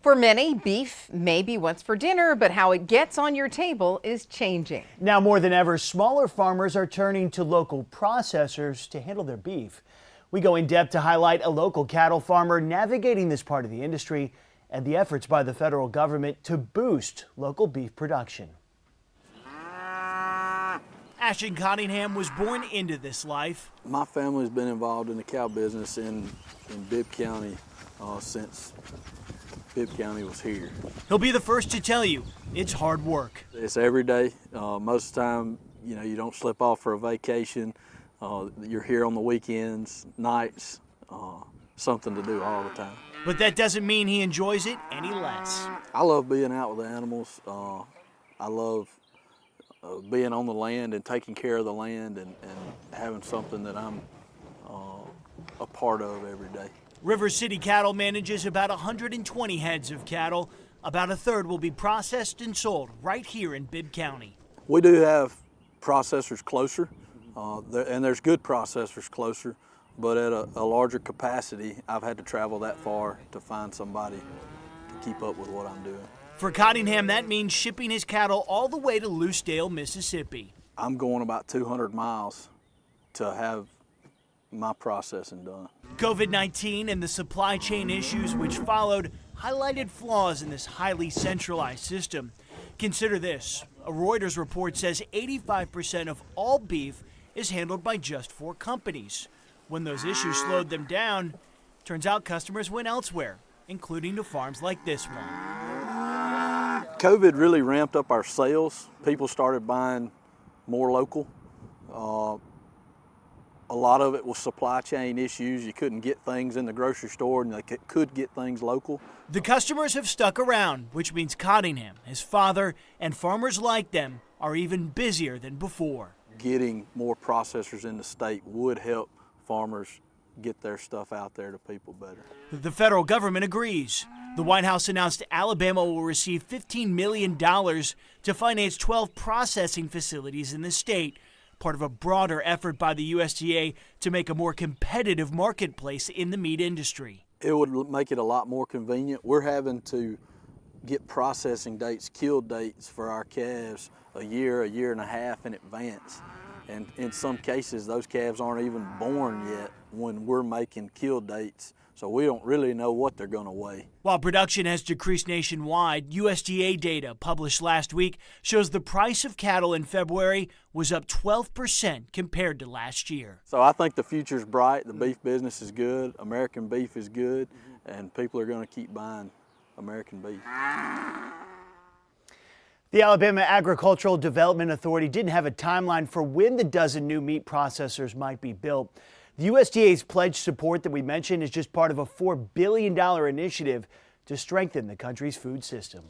For many, beef may be what's for dinner, but how it gets on your table is changing. Now more than ever, smaller farmers are turning to local processors to handle their beef. We go in depth to highlight a local cattle farmer navigating this part of the industry and the efforts by the federal government to boost local beef production. Ashton Cottingham was born into this life. My family's been involved in the cow business in, in Bibb County uh, since Bibb County was here. He'll be the first to tell you it's hard work. It's every day. Uh, most of the time, you know, you don't slip off for a vacation. Uh, you're here on the weekends, nights, uh, something to do all the time. But that doesn't mean he enjoys it any less. I love being out with the animals. Uh, I love uh, being on the land and taking care of the land and, and having something that I'm uh, a part of every day. River City Cattle manages about 120 heads of cattle. About a third will be processed and sold right here in Bibb County. We do have processors closer, uh, there, and there's good processors closer, but at a, a, larger capacity, I've had to travel that far to find somebody to keep up with what I'm doing. For Cottingham, that means shipping his cattle all the way to Lucedale, Mississippi. I'm going about 200 miles to have my processing done. COVID-19 and the supply chain issues which followed highlighted flaws in this highly centralized system. Consider this, a Reuters report says 85% of all beef is handled by just four companies. When those issues slowed them down, turns out customers went elsewhere, including to farms like this one. COVID really ramped up our sales. People started buying more local. Uh, a lot of it was supply chain issues. You couldn't get things in the grocery store and they could get things local. The customers have stuck around, which means Cottingham, his father, and farmers like them are even busier than before. Getting more processors in the state would help farmers get their stuff out there to people better. The federal government agrees. The White House announced Alabama will receive $15 million to finance 12 processing facilities in the state part of a broader effort by the USDA to make a more competitive marketplace in the meat industry. It would make it a lot more convenient. We're having to get processing dates, kill dates for our calves a year, a year and a half in advance. And in some cases, those calves aren't even born yet when we're making kill dates so we don't really know what they're going to weigh. While production has decreased nationwide, USDA data published last week shows the price of cattle in February was up 12% compared to last year. So I think the future's bright. The beef business is good. American beef is good. Mm-hmm. And people are going to keep buying American beef. The Alabama Agricultural Development Authority didn't have a timeline for when the dozen new meat processors might be built. The USDA's pledged support that we mentioned is just part of a $4 billion initiative to strengthen the country's food system.